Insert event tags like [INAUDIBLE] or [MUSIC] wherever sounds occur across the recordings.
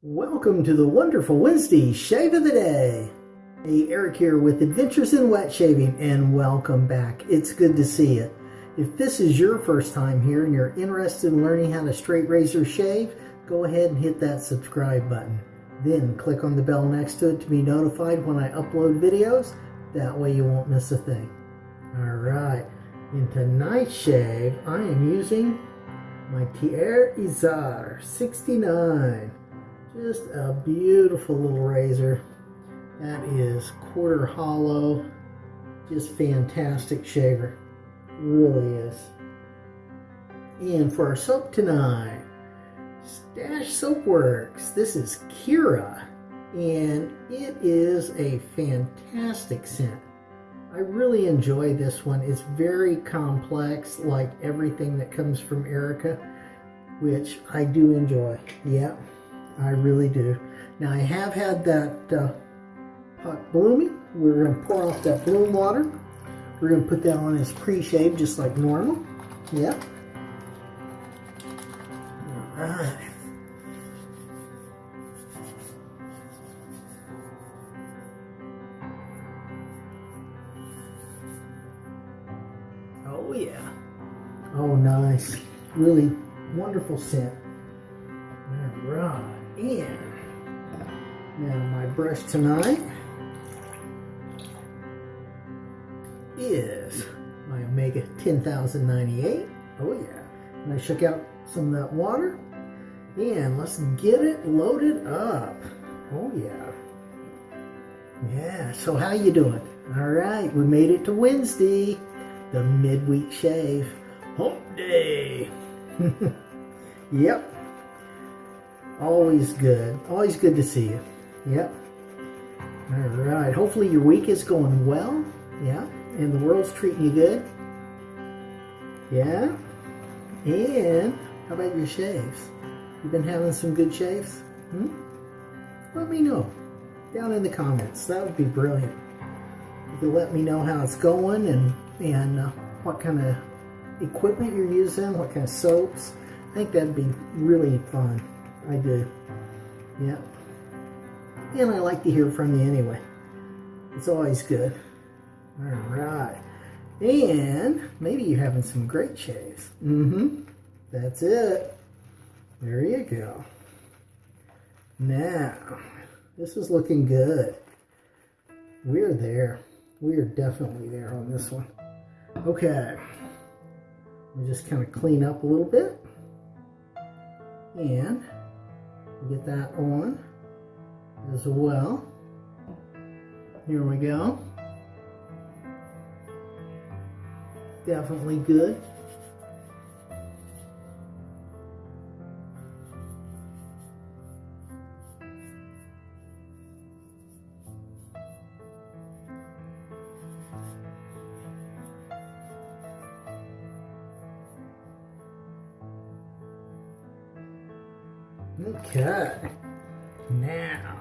Welcome to the wonderful Wednesday Shave of the Day. Hey, Eric here with Adventures in Wet Shaving, and welcome back. It's good to see you. If this is your first time here and you're interested in learning how to straight razor shave, go ahead and hit that subscribe button. Then click on the bell next to it to be notified when I upload videos. That way you won't miss a thing. Alright, in tonight's shave, I am using my Thiers-Issard 69. Just a beautiful little razor. That is quarter hollow. Just fantastic shaver. Really is. And for our soap tonight, Stash Soap Works. This is Kira. And it is a fantastic scent. I really enjoy this one. It's very complex, like everything that comes from Erica, which I do enjoy. Yeah. I really do. Now I have had that uh, pot blooming. We're going to pour off that bloom water. We're going to put that on as pre-shave just like normal. Yep. All right. Oh yeah. Oh nice. Really wonderful scent. Tonight is my Omega 10098. Oh yeah. And I shook out some of that water. And let's get it loaded up. Oh yeah. Yeah, so how you doing? All right, we made it to Wednesday, the midweek shave. Hump day. [LAUGHS] yep. Always good. Always good to see you. Yep. All right. Hopefully your week is going well. Yeah. And the world's treating you good. Yeah. And how about your shaves? You been having some good shaves? Hmm? Let me know down in the comments. That would be brilliant. You could let me know how it's going and and uh, what kind of equipment you're using, what kind of soaps. I think that'd be really fun. I do. Yeah. And I like to hear from you anyway. It's always good. All right. And maybe you're having some great shaves. Mm-hmm. That's it. There you go. Now, this is looking good. We're there. We are definitely there on this one. Okay. We'll just kind of clean up a little bit. And get that on as well. Here we go. Definitely good. Okay. Now,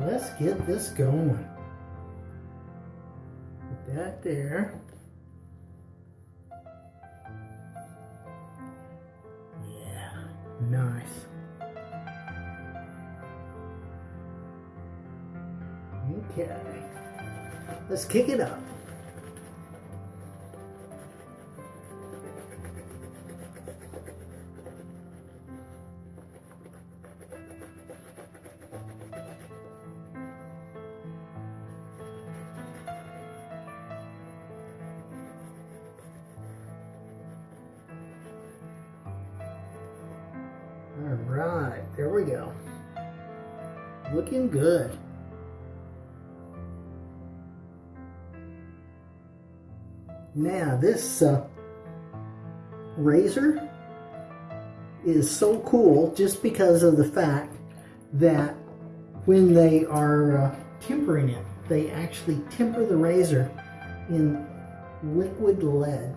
let's get this going. Put that there. Yeah, nice. Okay. Let's kick it up. Now this uh, razor is so cool just because of the fact that when they are uh, tempering it, they actually temper the razor in liquid lead.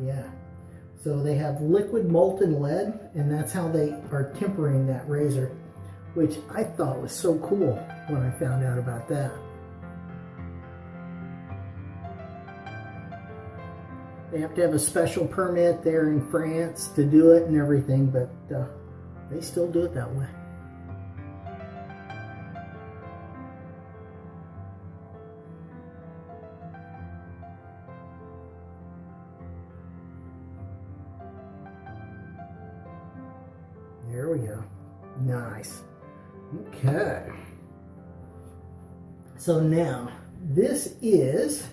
Yeah. So they have liquid molten lead, and that's how they are tempering that razor, which I thought was so cool when I found out about that. They have to have a special permit there in France to do it and everything, but uh, they still do it that way. There we go. Nice. Okay. So now, this is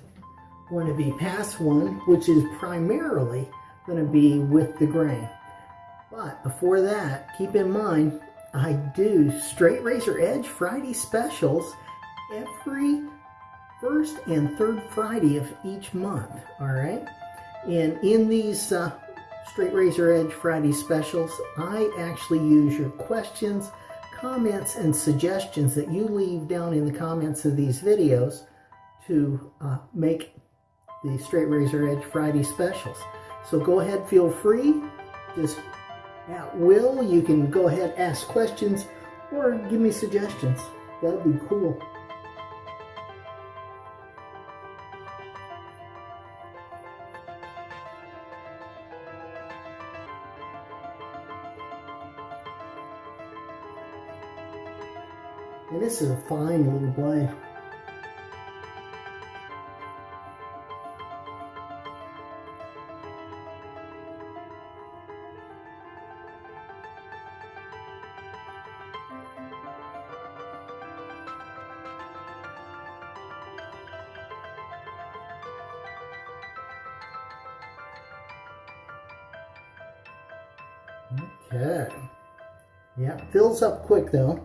going to be pass one, which is primarily going to be with the grain. But before that, keep in mind, I do straight razor edge Friday specials every first and third Friday of each month, all right? And in these uh, straight razor edge Friday specials, I actually use your questions, comments, and suggestions that you leave down in the comments of these videos to uh, make the straight razor edge Friday specials. So go ahead, feel free, just at will. You can go ahead, ask questions, or give me suggestions. That'll be cool. And this is a fine little blade. Fills up quick though.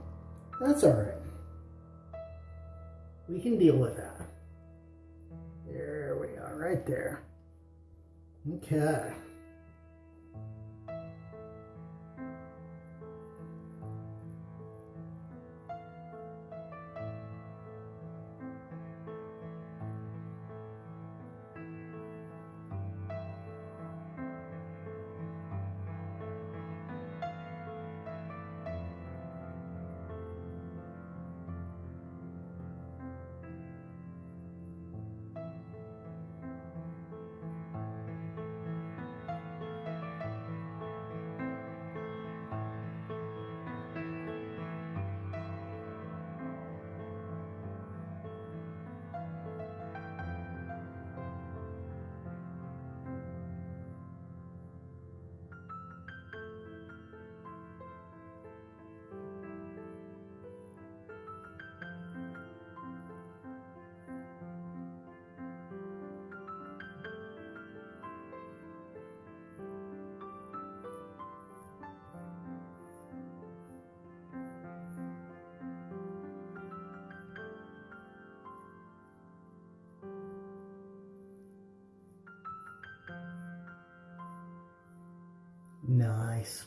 Nice.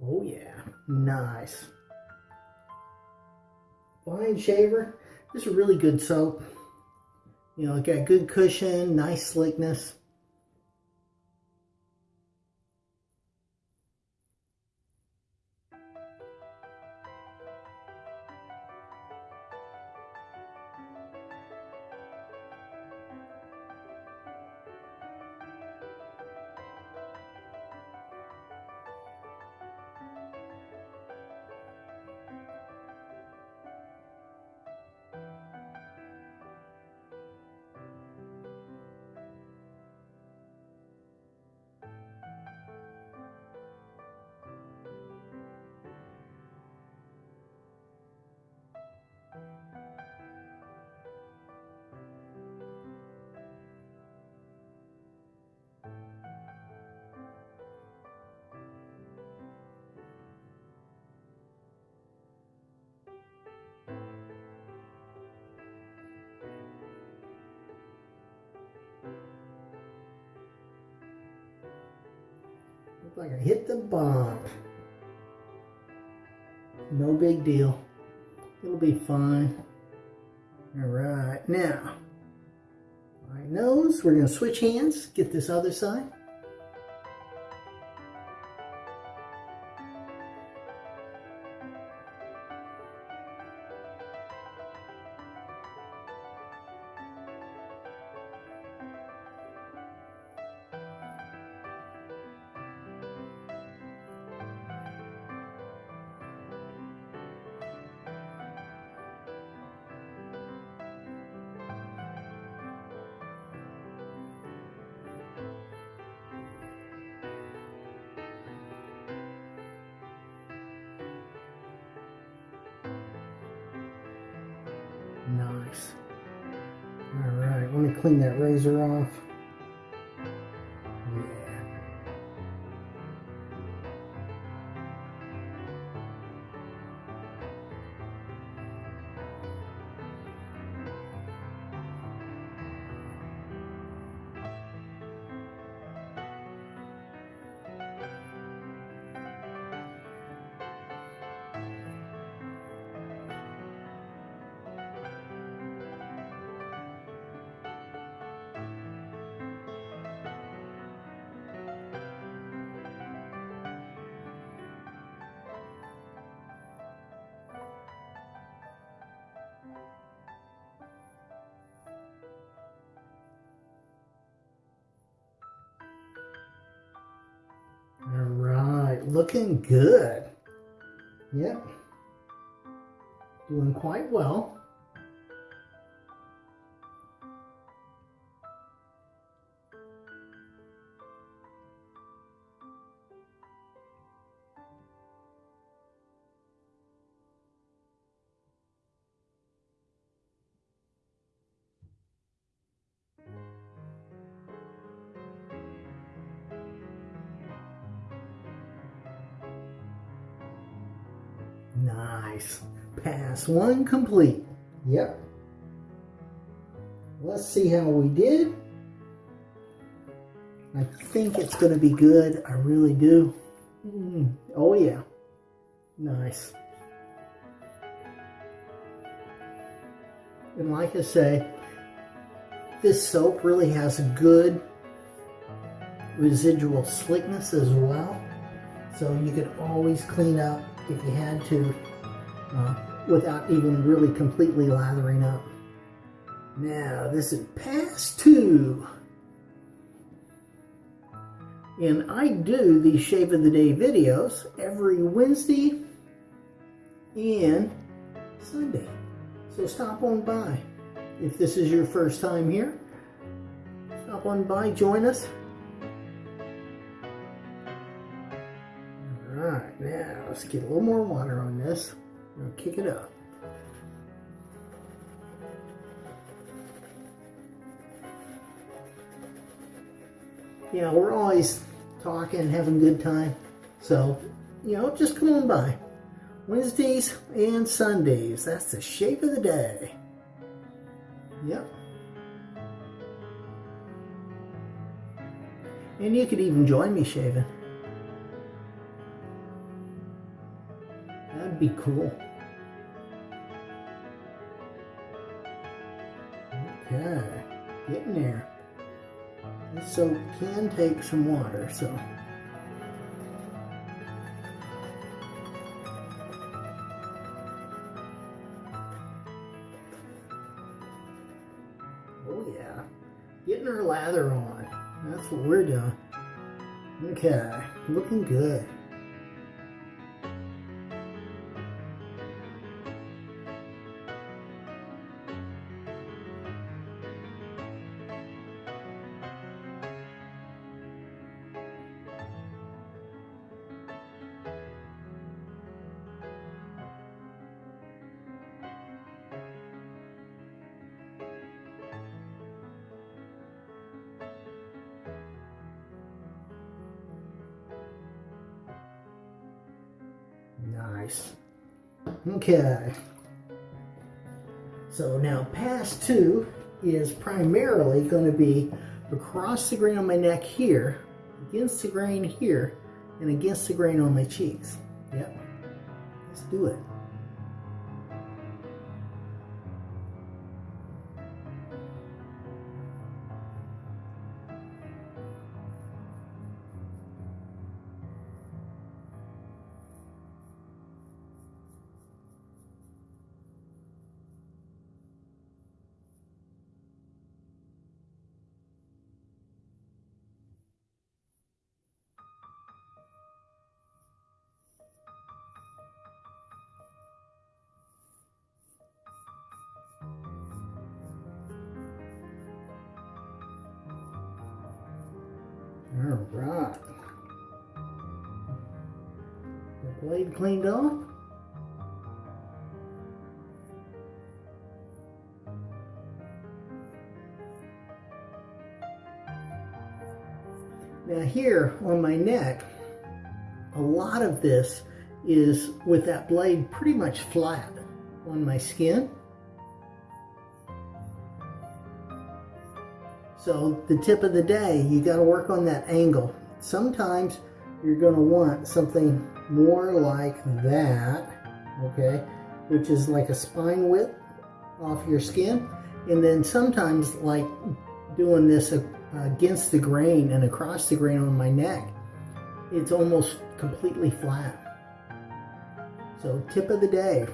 Oh yeah, nice. Fine shaver. This is a really good soap. You know, it got good cushion, nice slickness. Like I hit the bump. No big deal. It'll be fine. All right, now, my nose, we're gonna switch hands, get this other side. Razor off. Looking good. Yep. Doing quite well. One complete. Yep. Let's see how we did. I think it's going to be good. I really do. Mm. Oh, yeah. Nice. And like I say, this soap really has a good residual slickness as well. So you could always clean up if you had to uh, without even really completely lathering up. Now, this is pass two. And I do these Shave of the Day videos every Wednesday and Sunday. So stop on by. If this is your first time here, stop on by, join us. Alright, now let's get a little more water on this. Kick it up. Yeah, we're always talking, having a good time. So, you know, just come on by. Wednesdays and Sundays. That's the shape of the day. Yep. And you could even join me shaving. That'd be cool. Okay, getting there. This soap can take some water, so. Oh yeah, getting our lather on. That's what we're doing. Okay, looking good. Okay. So now pass two is primarily going to be across the grain on my neck here, against the grain here, and against the grain on my cheeks. Yep. Let's do it. Right. The blade cleaned off. Now here on my neck, a lot of this is with that blade pretty much flat on my skin. So the tip of the day, you got to work on that angle. Sometimes you're going to want something more like that, okay, which is like a spine width off your skin. And then sometimes like doing this against the grain and across the grain on my neck, it's almost completely flat. So tip of the day,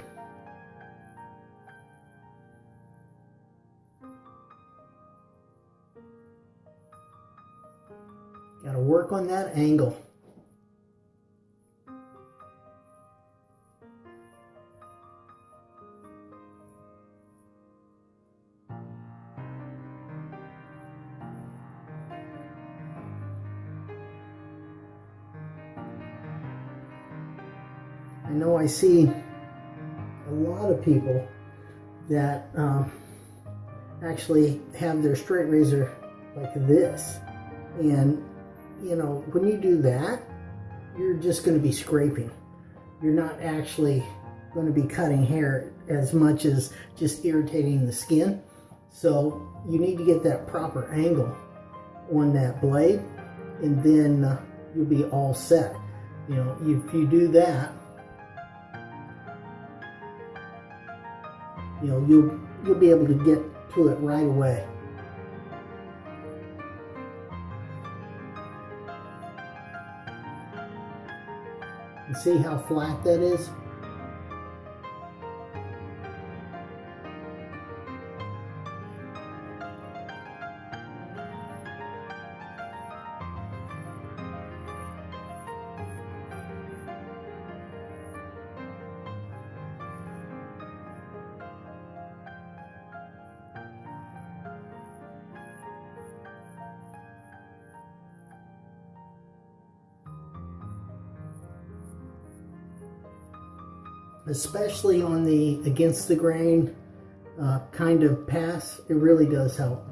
work on that angle. I know I see a lot of people that um, actually have their straight razor like this and you know, when you do that, you're just going to be scraping. You're not actually going to be cutting hair as much as just irritating the skin. So you need to get that proper angle on that blade and then uh, you'll be all set. You know, if you do that, you know, you'll, you'll be able to get to it right away. See how flat that is? Especially on the against the grain uh, kind of pass, it really does help.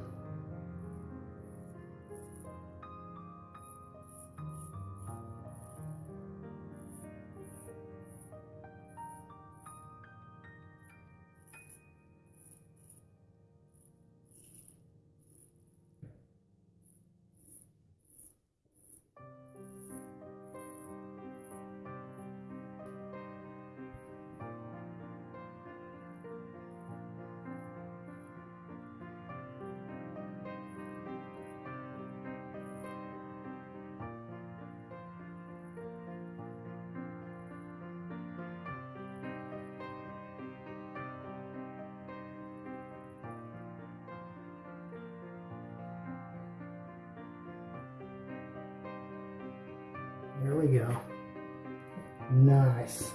Nice.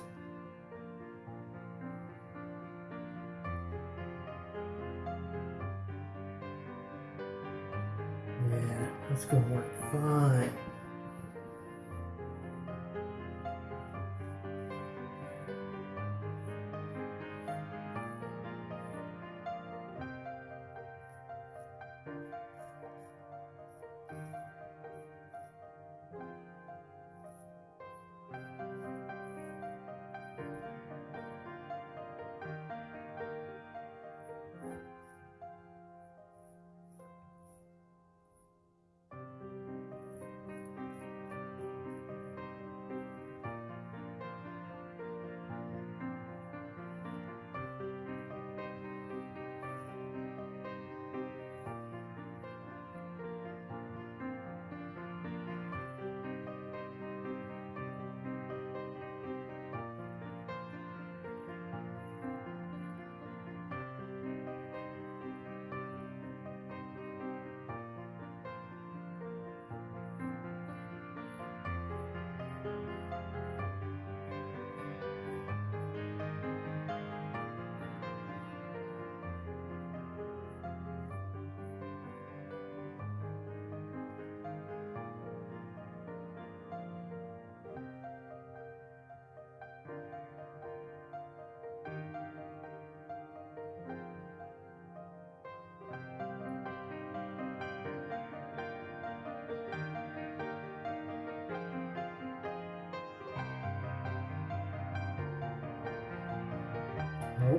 Yeah, that's gonna work fine.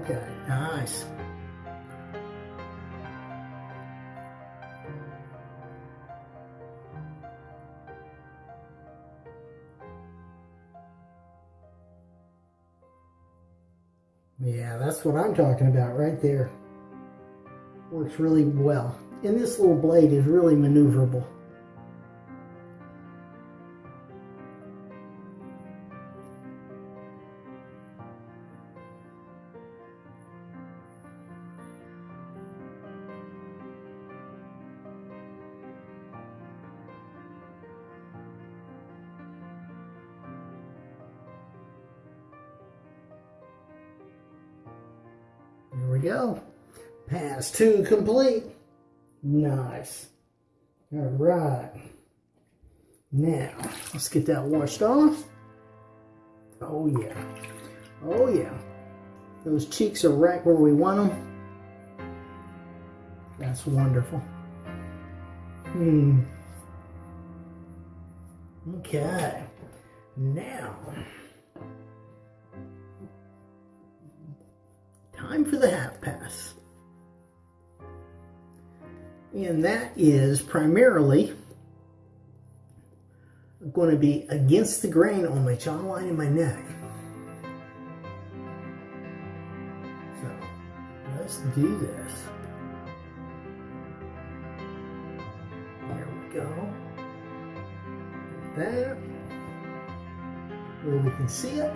Okay, nice. Yeah, that's what I'm talking about right there. Works really well. And this little blade is really maneuverable. Pass two complete. Nice. All right. Now, let's get that washed off. Oh, yeah. Oh, yeah. Those cheeks are right where we want them. That's wonderful. Hmm. Okay. Now, time for the half pass. And that is primarily going to be against the grain on my jawline and my neck. So let's do this. There we go. Like that. Where we can see it.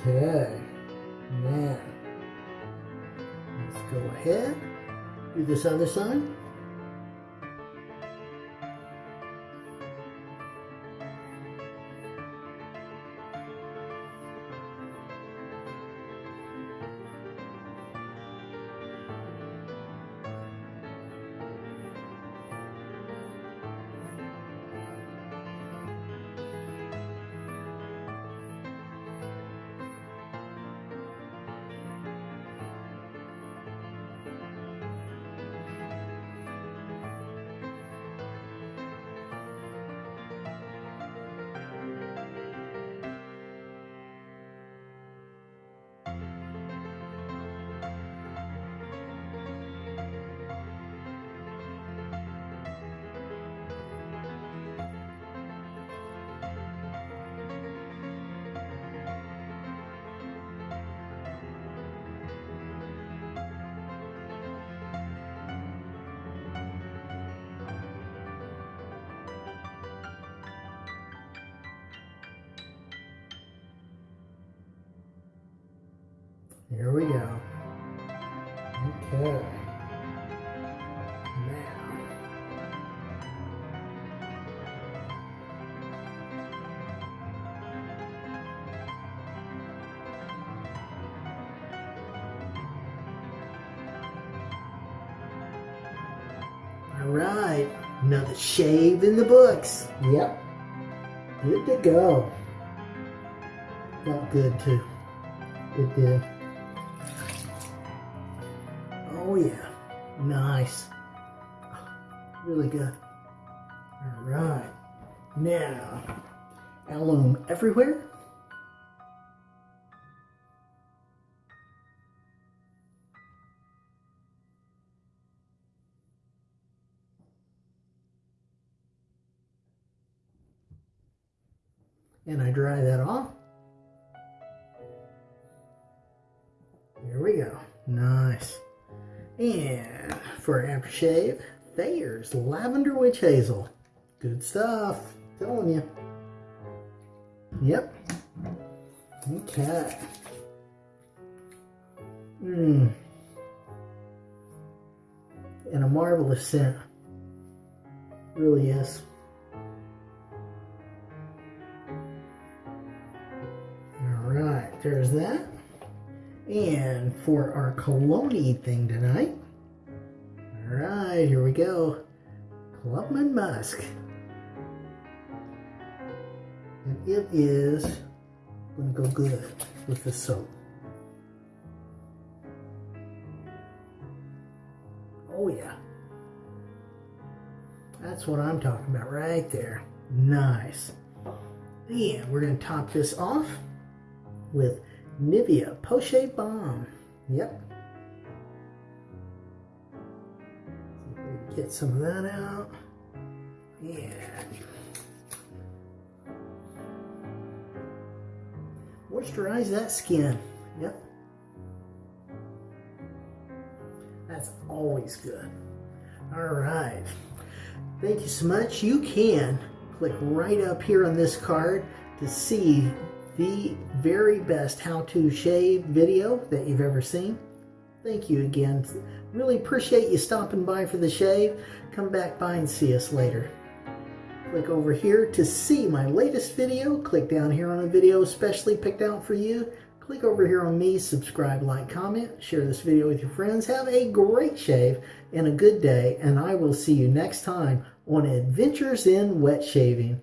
Okay. Now, let's go ahead. Do this other side. Here we go. Okay. Now. All right. Another shave in the books. Yep. Good to go. Felt good too. It did. Oh yeah. Nice. Really good. Alright. Now, alum everywhere. And I dry that off. For aftershave, Thayer's Lavender Witch Hazel. Good stuff. Telling you. Yep. Okay. Mmm. And a marvelous scent. Really is. All right, there's that. And for our cologne thing tonight, right, here we go. Clubman Musk. And it is going to go good with the soap. Oh yeah. That's what I'm talking about right there. Nice. And we're going to top this off with Nivea Poche Balm. Yep. Get some of that out. Yeah. Moisturize that skin. Yep. That's always good. All right. Thank you so much. You can click right up here on this card to see the very best how-to shave video that you've ever seen. Thank you again. Really appreciate you stopping by for the shave. Come back by and see us later. Click over here to see my latest video. Click down here on a video especially picked out for you. Click over here on me, subscribe, like, comment, share this video with your friends. Have a great shave and a good day, and I will see you next time on Adventures in Wet Shaving.